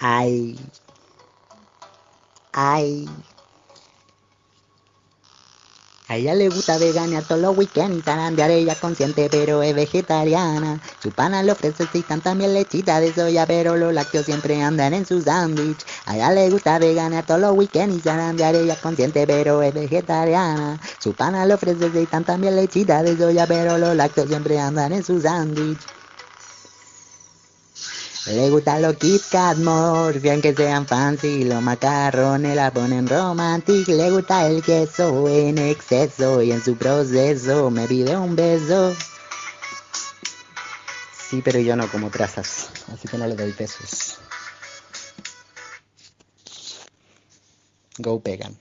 Ay. Ay. A ella le gusta vegana todos los weekends, zarandear ella consciente pero es vegetariana. Su pana le ofrece citan también lechita de soya, pero los lácteos siempre andan en su sándwich. A ella le gusta vegana todos los weekends, zarandear ella consciente pero es vegetariana. Su pana le ofrece citan también lechita de soya, pero los lácteos siempre andan en su sándwich. Le gustan los Kit Kat bien que sean fancy, los macarrones la ponen romantic. Le gusta el queso en exceso y en su proceso me pide un beso. Sí, pero yo no como trazas, así que no le doy besos. Go Pegan.